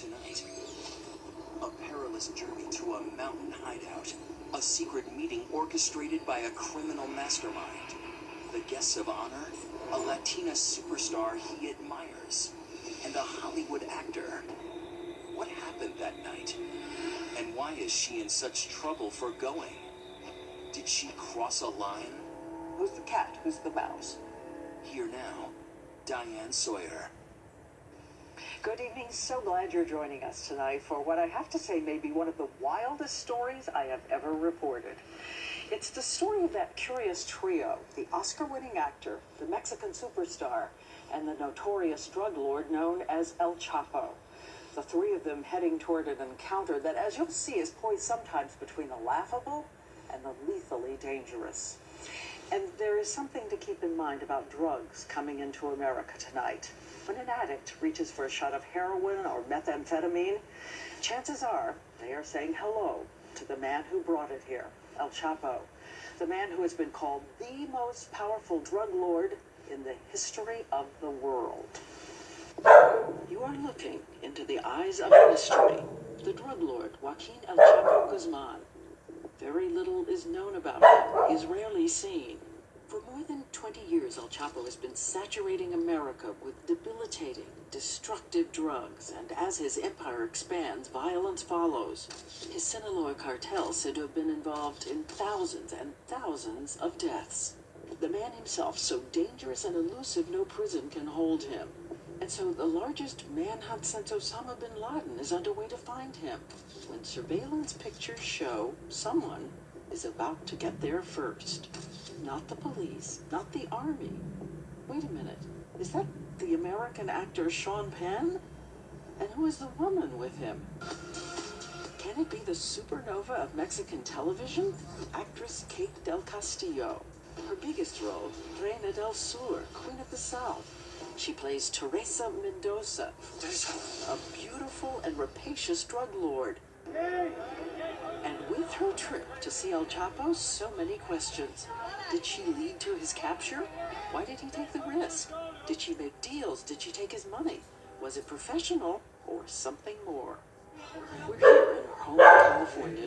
tonight. A perilous journey to a mountain hideout. A secret meeting orchestrated by a criminal mastermind. The guests of honor, a Latina superstar he admires, and a Hollywood actor. What happened that night? And why is she in such trouble for going? Did she cross a line? Who's the cat? Who's the mouse? Here now, Diane Sawyer. Good evening. So glad you're joining us tonight for what I have to say may be one of the wildest stories I have ever reported. It's the story of that curious trio the Oscar winning actor, the Mexican superstar, and the notorious drug lord known as El Chapo. The three of them heading toward an encounter that, as you'll see, is poised sometimes between the laughable and the lethally dangerous. And there is something to keep in mind about drugs coming into America tonight. When an addict reaches for a shot of heroin or methamphetamine, chances are they are saying hello to the man who brought it here, El Chapo, the man who has been called the most powerful drug lord in the history of the world. You are looking into the eyes of mystery. The drug lord, Joaquin El Chapo Guzman. Very little is known about him. He is rarely seen. For more than 20 years, El Chapo has been saturating America with debilitating, destructive drugs, and as his empire expands, violence follows. His Sinaloa cartel said to have been involved in thousands and thousands of deaths. The man himself, so dangerous and elusive, no prison can hold him. And so the largest manhunt since Osama bin Laden is underway to find him. When surveillance pictures show someone is about to get there first. Not the police, not the army. Wait a minute. Is that the American actor Sean Penn? And who is the woman with him? Can it be the supernova of Mexican television? Actress Kate Del Castillo. Her biggest role, Reina del Sur, Queen of the South. She plays Teresa Mendoza, a beautiful and rapacious drug lord. And with her trip to see El Chapo, so many questions. Did she lead to his capture? Why did he take the risk? Did she make deals? Did she take his money? Was it professional or something more? We're here in her home in California